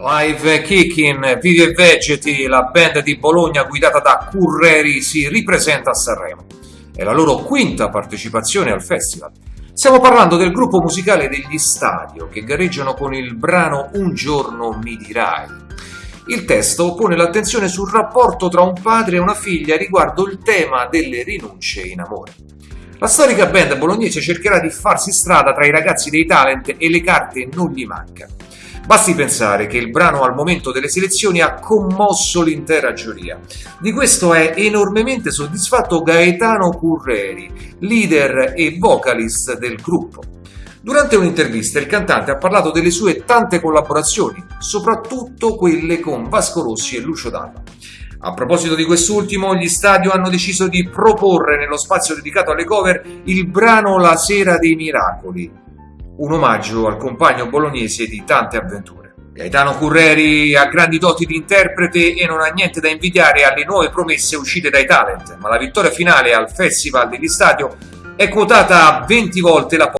Live Kicking, Vivi e Vegeti, la band di Bologna guidata da Curreri si ripresenta a Sanremo. È la loro quinta partecipazione al festival. Stiamo parlando del gruppo musicale degli Stadio che gareggiano con il brano Un giorno mi dirai. Il testo pone l'attenzione sul rapporto tra un padre e una figlia riguardo il tema delle rinunce in amore. La storica band bolognese cercherà di farsi strada tra i ragazzi dei talent e le carte non gli mancano. Basti pensare che il brano al momento delle selezioni ha commosso l'intera giuria. Di questo è enormemente soddisfatto Gaetano Curreri, leader e vocalist del gruppo. Durante un'intervista il cantante ha parlato delle sue tante collaborazioni, soprattutto quelle con Vasco Rossi e Lucio Dalla. A proposito di quest'ultimo, gli Stadio hanno deciso di proporre nello spazio dedicato alle cover il brano La sera dei miracoli, un omaggio al compagno bolognese di tante avventure. Gaetano Curreri ha grandi doti di interprete e non ha niente da invidiare alle nuove promesse uscite dai talent, ma la vittoria finale al Festival degli Stadio è quotata a 20 volte la